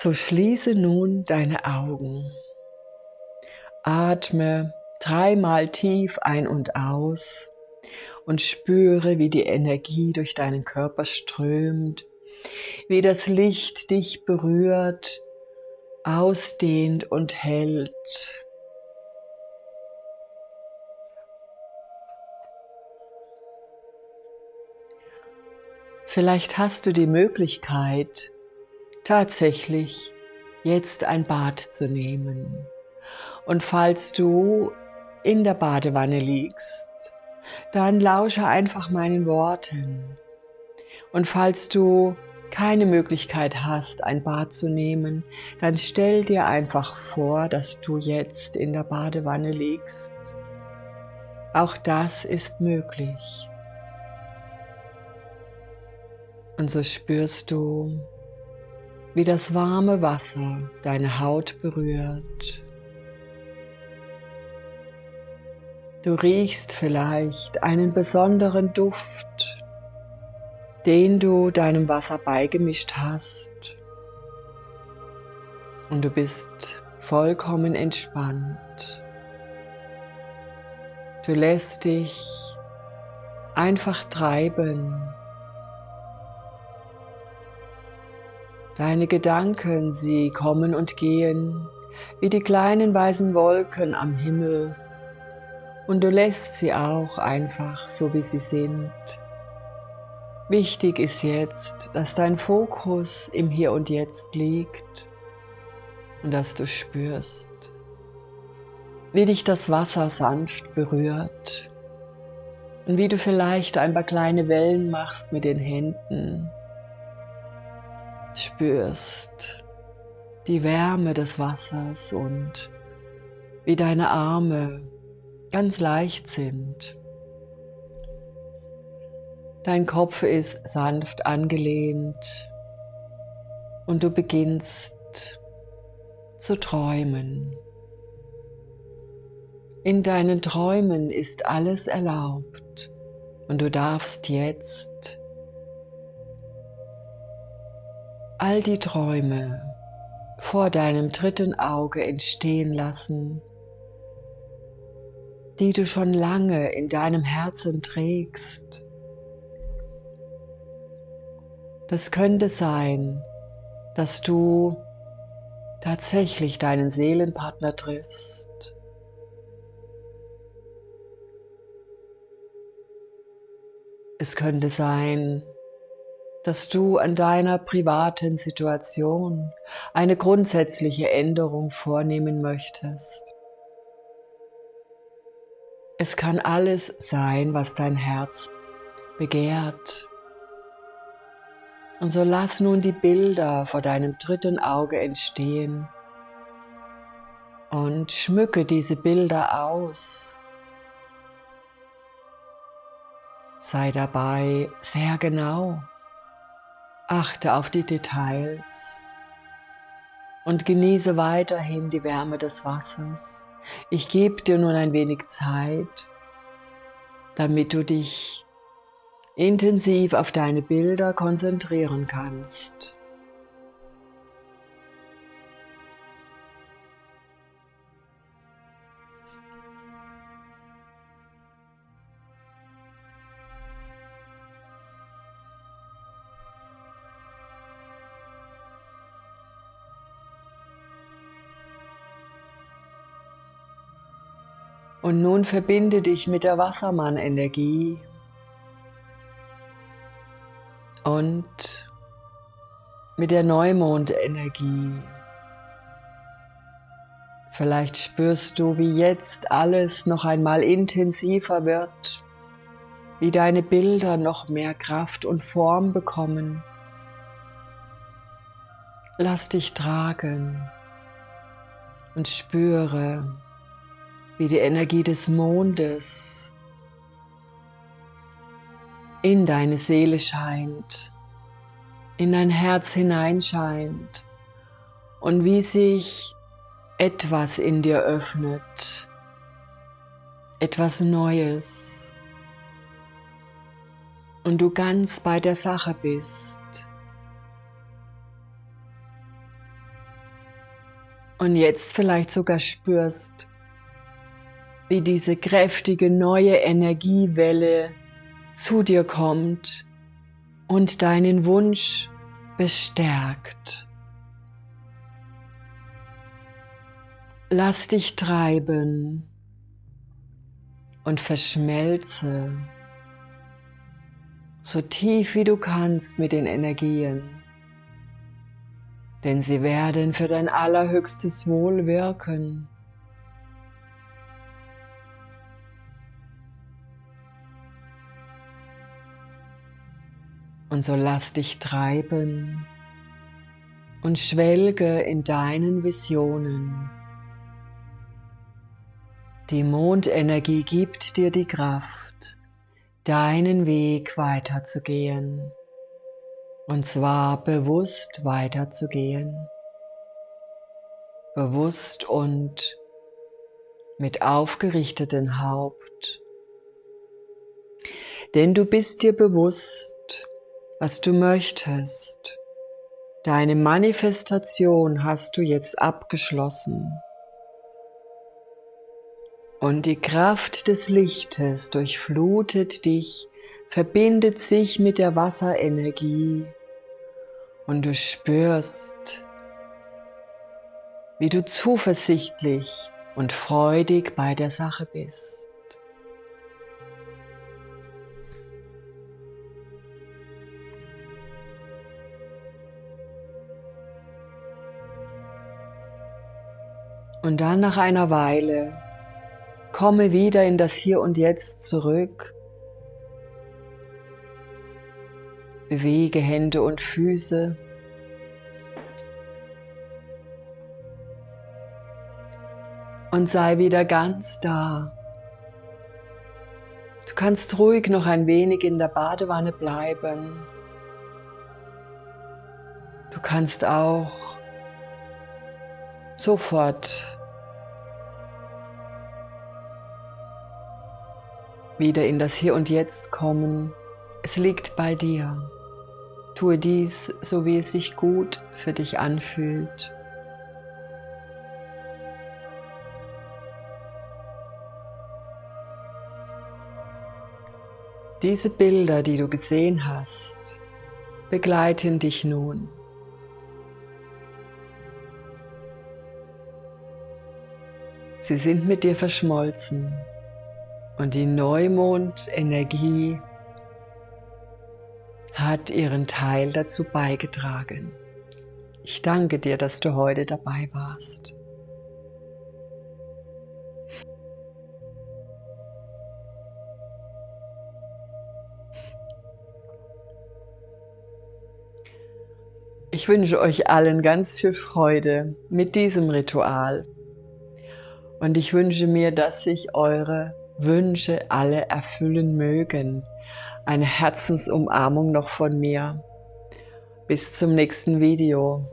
So schließe nun deine Augen. Atme dreimal tief ein und aus und spüre, wie die Energie durch deinen Körper strömt, wie das Licht dich berührt, ausdehnt und hält. Vielleicht hast du die Möglichkeit, tatsächlich jetzt ein Bad zu nehmen. Und falls du in der Badewanne liegst, dann lausche einfach meinen Worten. Und falls du keine Möglichkeit hast, ein Bad zu nehmen, dann stell dir einfach vor, dass du jetzt in der Badewanne liegst. Auch das ist möglich. Und so spürst du, wie das warme Wasser deine Haut berührt. Du riechst vielleicht einen besonderen Duft, den du deinem Wasser beigemischt hast. Und du bist vollkommen entspannt. Du lässt dich einfach treiben Deine Gedanken, sie kommen und gehen, wie die kleinen weißen Wolken am Himmel. Und du lässt sie auch einfach so, wie sie sind. Wichtig ist jetzt, dass dein Fokus im Hier und Jetzt liegt und dass du spürst, wie dich das Wasser sanft berührt und wie du vielleicht ein paar kleine Wellen machst mit den Händen spürst die Wärme des Wassers und wie deine Arme ganz leicht sind. Dein Kopf ist sanft angelehnt und du beginnst zu träumen. In deinen Träumen ist alles erlaubt und du darfst jetzt all die Träume vor deinem dritten Auge entstehen lassen, die du schon lange in deinem Herzen trägst. Das könnte sein, dass du tatsächlich deinen Seelenpartner triffst. Es könnte sein, dass du an deiner privaten Situation eine grundsätzliche Änderung vornehmen möchtest. Es kann alles sein, was dein Herz begehrt. Und so lass nun die Bilder vor deinem dritten Auge entstehen und schmücke diese Bilder aus. Sei dabei sehr genau. Achte auf die Details und genieße weiterhin die Wärme des Wassers. Ich gebe dir nun ein wenig Zeit, damit du dich intensiv auf deine Bilder konzentrieren kannst. Und nun verbinde dich mit der Wassermann-Energie und mit der Neumond-Energie. Vielleicht spürst du, wie jetzt alles noch einmal intensiver wird, wie deine Bilder noch mehr Kraft und Form bekommen. Lass dich tragen und spüre, wie die Energie des Mondes in deine Seele scheint, in dein Herz hineinscheint und wie sich etwas in dir öffnet, etwas Neues und du ganz bei der Sache bist. und jetzt vielleicht sogar spürst, wie diese kräftige neue Energiewelle zu dir kommt und deinen Wunsch bestärkt. Lass dich treiben und verschmelze so tief wie du kannst mit den Energien, denn sie werden für dein allerhöchstes Wohl wirken. Und so lass dich treiben und schwelge in deinen Visionen. Die Mondenergie gibt dir die Kraft, deinen Weg weiterzugehen. Und zwar bewusst weiterzugehen. Bewusst und mit aufgerichtetem Haupt. Denn du bist dir bewusst, was du möchtest. Deine Manifestation hast du jetzt abgeschlossen. Und die Kraft des Lichtes durchflutet dich, verbindet sich mit der Wasserenergie und du spürst, wie du zuversichtlich und freudig bei der Sache bist. Und dann nach einer Weile Komme wieder in das Hier und Jetzt zurück. Bewege Hände und Füße. Und sei wieder ganz da. Du kannst ruhig noch ein wenig in der Badewanne bleiben. Du kannst auch sofort wieder in das Hier und Jetzt kommen. Es liegt bei dir. Tue dies, so wie es sich gut für dich anfühlt. Diese Bilder, die du gesehen hast, begleiten dich nun. Sie sind mit dir verschmolzen und die Neumondenergie hat ihren Teil dazu beigetragen. Ich danke dir, dass du heute dabei warst. Ich wünsche euch allen ganz viel Freude mit diesem Ritual. Und ich wünsche mir, dass sich eure Wünsche alle erfüllen mögen. Eine Herzensumarmung noch von mir. Bis zum nächsten Video.